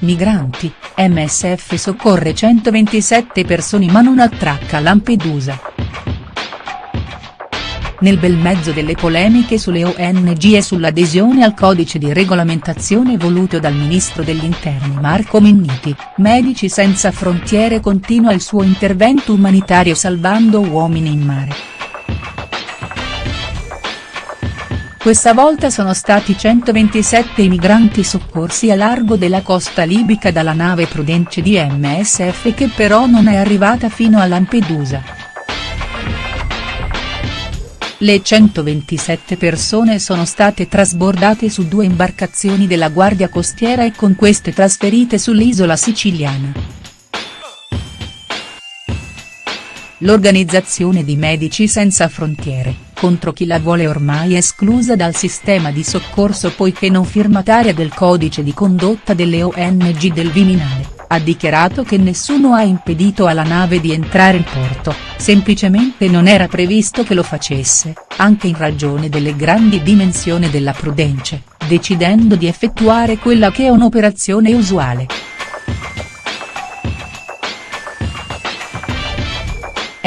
Migranti, MSF soccorre 127 persone ma non attracca Lampedusa. Nel bel mezzo delle polemiche sulle ONG e sull'adesione al codice di regolamentazione voluto dal ministro degli interni Marco Minniti, Medici Senza Frontiere continua il suo intervento umanitario salvando uomini in mare. Questa volta sono stati 127 i migranti soccorsi a largo della costa libica dalla nave Prudence di MSF che però non è arrivata fino a Lampedusa. Le 127 persone sono state trasbordate su due imbarcazioni della Guardia Costiera e con queste trasferite sull'isola siciliana. L'organizzazione di Medici Senza Frontiere, contro chi la vuole ormai esclusa dal sistema di soccorso poiché non firmataria del codice di condotta delle ONG del Viminale ha dichiarato che nessuno ha impedito alla nave di entrare in porto, semplicemente non era previsto che lo facesse, anche in ragione delle grandi dimensioni della Prudence, decidendo di effettuare quella che è un'operazione usuale.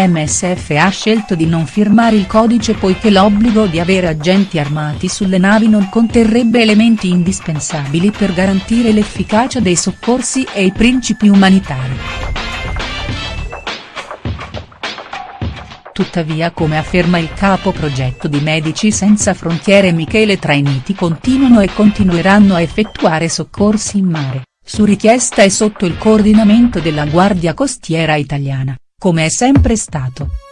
MSF ha scelto di non firmare il codice poiché l'obbligo di avere agenti armati sulle navi non conterrebbe elementi indispensabili per garantire l'efficacia dei soccorsi e i principi umanitari. Tuttavia come afferma il capo progetto di Medici Senza Frontiere Michele Trainiti continuano e continueranno a effettuare soccorsi in mare, su richiesta e sotto il coordinamento della Guardia Costiera Italiana come è sempre stato.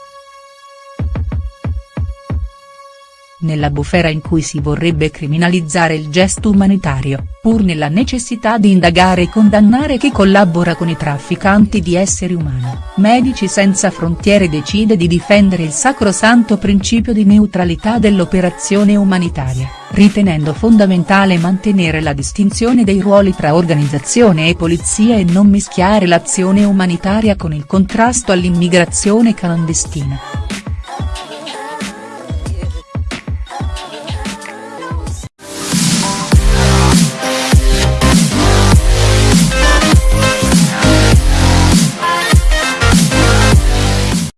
Nella bufera in cui si vorrebbe criminalizzare il gesto umanitario, pur nella necessità di indagare e condannare chi collabora con i trafficanti di esseri umani, Medici Senza Frontiere decide di difendere il sacrosanto principio di neutralità dell'operazione umanitaria ritenendo fondamentale mantenere la distinzione dei ruoli tra organizzazione e polizia e non mischiare l'azione umanitaria con il contrasto all'immigrazione clandestina.